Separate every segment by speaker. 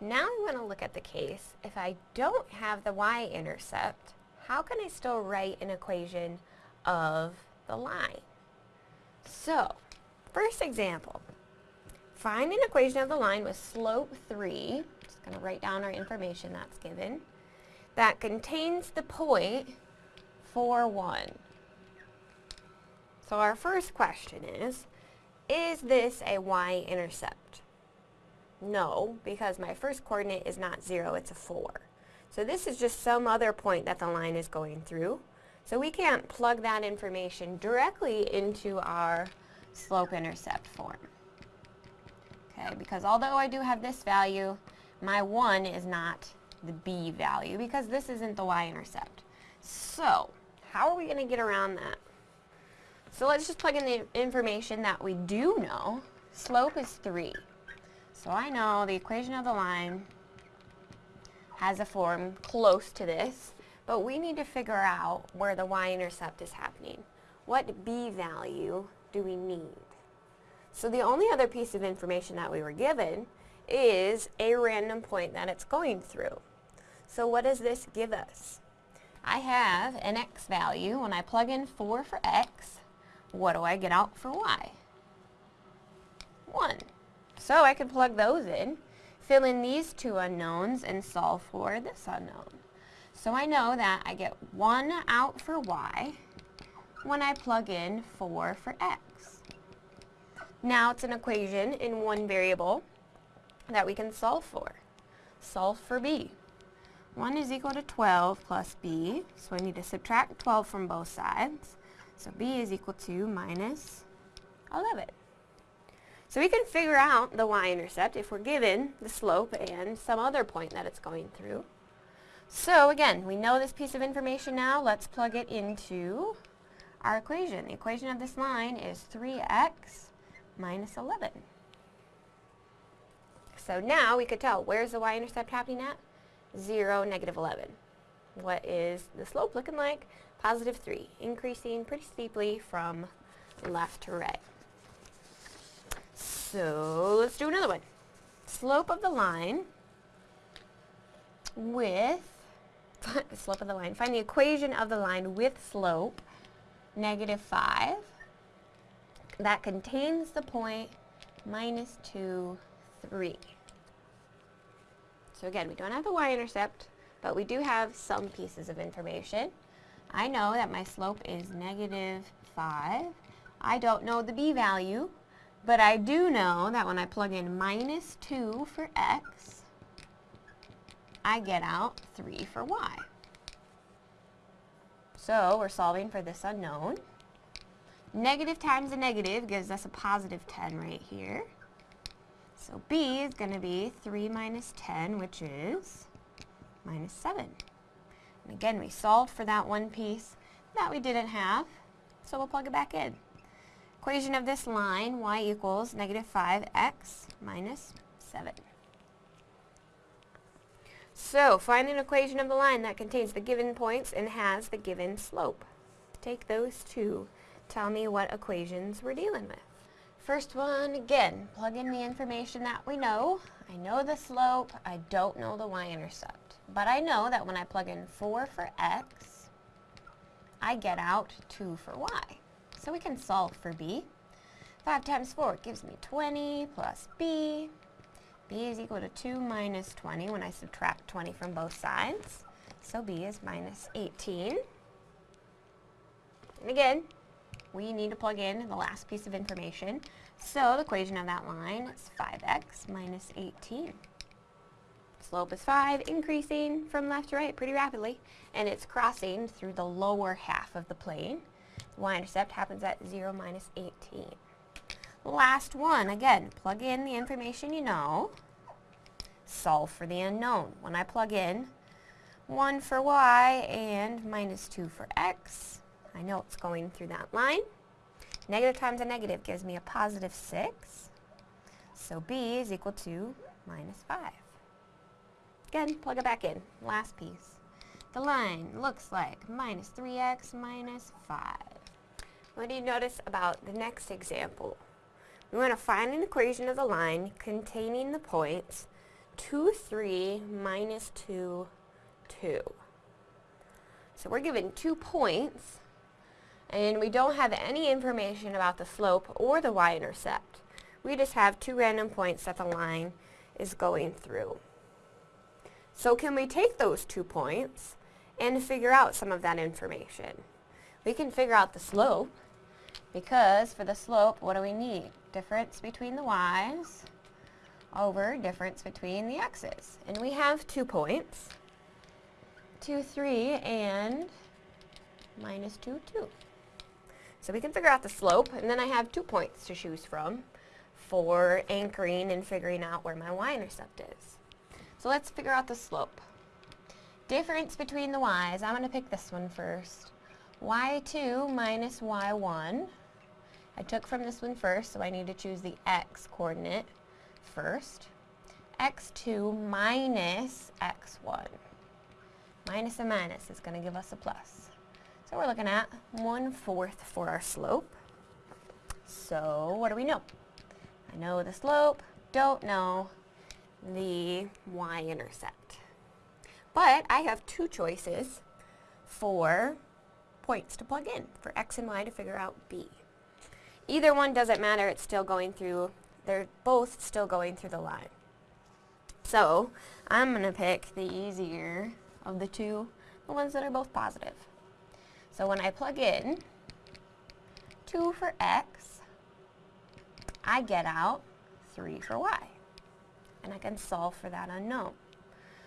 Speaker 1: Now we want to look at the case, if I don't have the y-intercept, how can I still write an equation of the line? So, first example, find an equation of the line with slope 3, just going to write down our information that's given, that contains the point 4, 1. So our first question is, is this a y-intercept? No, because my first coordinate is not 0, it's a 4. So this is just some other point that the line is going through. So we can't plug that information directly into our slope-intercept form. Okay, because although I do have this value, my 1 is not the b value because this isn't the y-intercept. So, how are we going to get around that? So let's just plug in the information that we do know. Slope is 3. So I know the equation of the line has a form close to this, but we need to figure out where the y-intercept is happening. What b value do we need? So the only other piece of information that we were given is a random point that it's going through. So what does this give us? I have an x value. When I plug in 4 for x, what do I get out for y? 1. So I can plug those in, fill in these two unknowns, and solve for this unknown. So I know that I get 1 out for y when I plug in 4 for x. Now it's an equation in one variable that we can solve for. Solve for b. 1 is equal to 12 plus b, so I need to subtract 12 from both sides. So b is equal to minus 11. So we can figure out the y-intercept if we're given the slope and some other point that it's going through. So again, we know this piece of information now. Let's plug it into our equation. The equation of this line is 3x minus 11. So now we could tell, where's the y-intercept happening at? 0, negative 11. What is the slope looking like? Positive 3, increasing pretty steeply from left to right. So let's do another one. Slope of the line with, slope of the line, find the equation of the line with slope, negative 5, that contains the point minus 2, 3. So again, we don't have the y-intercept, but we do have some pieces of information. I know that my slope is negative 5. I don't know the b value, but I do know that when I plug in minus 2 for x, I get out 3 for y. So we're solving for this unknown. Negative times a negative gives us a positive 10 right here. So b is going to be 3 minus 10, which is minus 7. And again, we solved for that one piece that we didn't have, so we'll plug it back in. Equation of this line, y equals negative 5x minus 7. So, find an equation of the line that contains the given points and has the given slope. Take those two. Tell me what equations we're dealing with. First one, again, plug in the information that we know. I know the slope, I don't know the y-intercept. But I know that when I plug in 4 for x, I get out 2 for y. So we can solve for b. 5 times 4 gives me 20 plus b. b is equal to 2 minus 20 when I subtract 20 from both sides. So b is minus 18. And again, we need to plug in the last piece of information. So the equation of that line is 5x minus 18. Slope is 5, increasing from left to right pretty rapidly, and it's crossing through the lower half of the plane. Y-intercept happens at 0 minus 18. Last one, again, plug in the information you know. Solve for the unknown. When I plug in 1 for y and minus 2 for x, I know it's going through that line. Negative times a negative gives me a positive 6. So b is equal to minus 5. Again, plug it back in. Last piece. The line looks like minus 3x minus 5. What do you notice about the next example? We want to find an equation of the line containing the points 2, 3 minus 2, 2. So we're given two points, and we don't have any information about the slope or the y-intercept. We just have two random points that the line is going through. So can we take those two points and figure out some of that information? We can figure out the slope because for the slope, what do we need? Difference between the y's over difference between the x's. And we have two points, 2, 3, and minus 2, 2. So we can figure out the slope, and then I have two points to choose from for anchoring and figuring out where my y-intercept is. So let's figure out the slope. Difference between the y's, I'm going to pick this one first. y2 minus y1. I took from this one first, so I need to choose the x coordinate first. x2 minus x1. Minus a minus is going to give us a plus. So we're looking at 1 fourth for our slope. So what do we know? I know the slope, don't know the y-intercept. But I have two choices for points to plug in, for x and y to figure out b. Either one doesn't matter, it's still going through they're both still going through the line. So I'm going to pick the easier of the two, the ones that are both positive. So when I plug in 2 for x, I get out 3 for y. And I can solve for that unknown.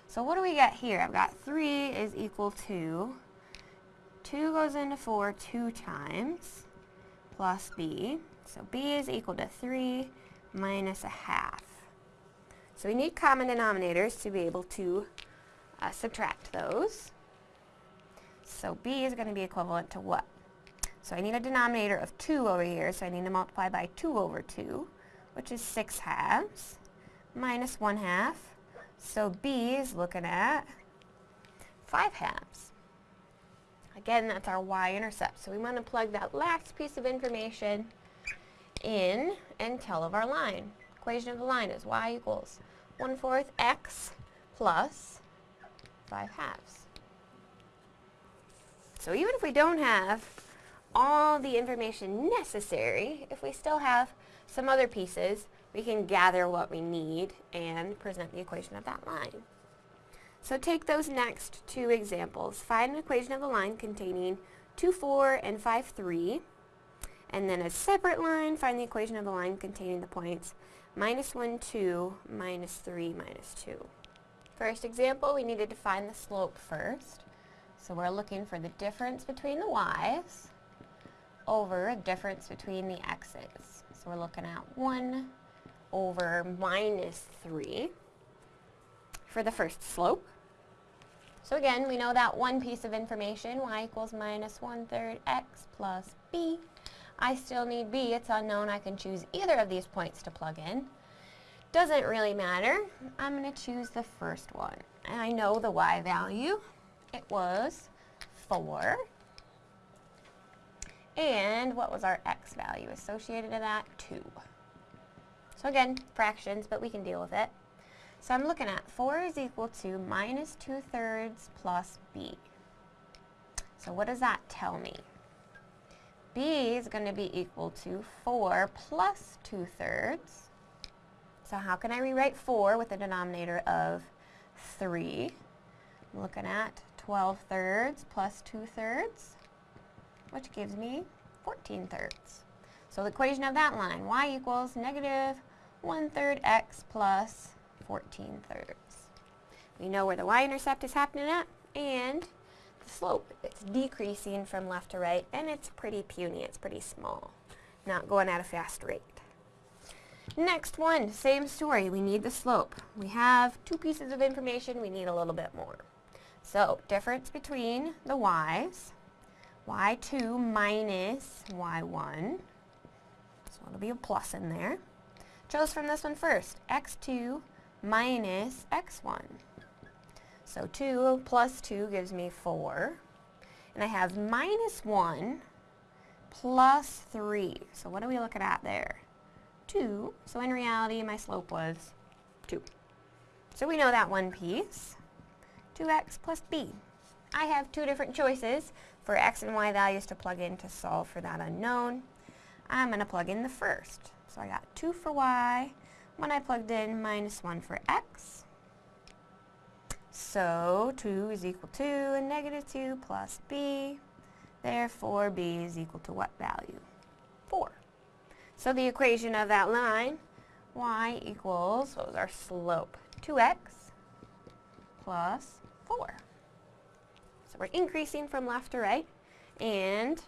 Speaker 1: So what do we get here? I've got 3 is equal to 2 goes into 4 two times plus b. So b is equal to 3 minus a half. So we need common denominators to be able to uh, subtract those. So b is going to be equivalent to what? So I need a denominator of 2 over here, so I need to multiply by 2 over 2, which is 6 halves, minus 1 half. So b is looking at 5 halves. Again, that's our y-intercept. So we want to plug that last piece of information in and tell of our line. Equation of the line is y equals 1 fourth x plus 5 halves. So even if we don't have all the information necessary, if we still have some other pieces, we can gather what we need and present the equation of that line. So take those next two examples. Find an equation of the line containing 2, 4, and 5, 3 and then a separate line, find the equation of the line containing the points minus 1, 2, minus 3, minus 2. First example, we needed to find the slope first. So we're looking for the difference between the y's over a difference between the x's. So we're looking at 1 over minus 3 for the first slope. So again, we know that one piece of information, y equals minus one-third x plus b I still need B. It's unknown. I can choose either of these points to plug in. Doesn't really matter. I'm going to choose the first one. And I know the y value. It was 4. And what was our x value associated to that? 2. So again, fractions, but we can deal with it. So I'm looking at 4 is equal to minus 2 thirds plus b. So what does that tell me? b is going to be equal to 4 plus 2 thirds. So how can I rewrite 4 with a denominator of 3? I'm looking at 12 thirds plus 2 thirds, which gives me 14 thirds. So the equation of that line, y equals negative 1 third x plus 14 thirds. We know where the y-intercept is happening at, and the slope. It's decreasing from left to right, and it's pretty puny. It's pretty small, not going at a fast rate. Next one, same story. We need the slope. We have two pieces of information. We need a little bit more. So, difference between the y's, y2 minus y1. So it'll be a plus in there. Chose from this one first, x2 minus x1. So 2 plus 2 gives me 4. And I have minus 1 plus 3. So what are we looking at there? 2. So in reality, my slope was 2. So we know that one piece, 2x plus b. I have two different choices for x and y values to plug in to solve for that unknown. I'm going to plug in the first. So I got 2 for y, when I plugged in minus 1 for x. So 2 is equal to negative 2 plus b. Therefore, b is equal to what value? 4. So the equation of that line, y equals, what was our slope? 2x plus 4. So we're increasing from left to right, and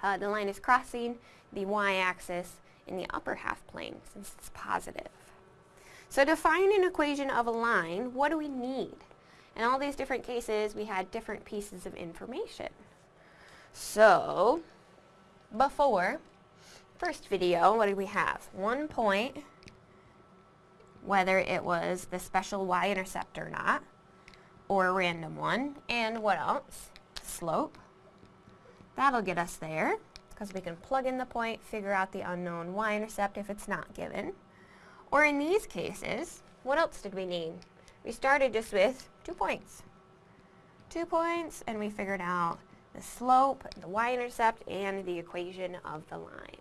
Speaker 1: uh, the line is crossing the y-axis in the upper half plane since it's positive. So to find an equation of a line, what do we need? In all these different cases, we had different pieces of information. So, before, first video, what did we have? One point, whether it was the special y-intercept or not, or a random one, and what else? Slope. That'll get us there because we can plug in the point, figure out the unknown y-intercept if it's not given. Or in these cases, what else did we need? We started just with two points. Two points, and we figured out the slope, the y-intercept, and the equation of the line.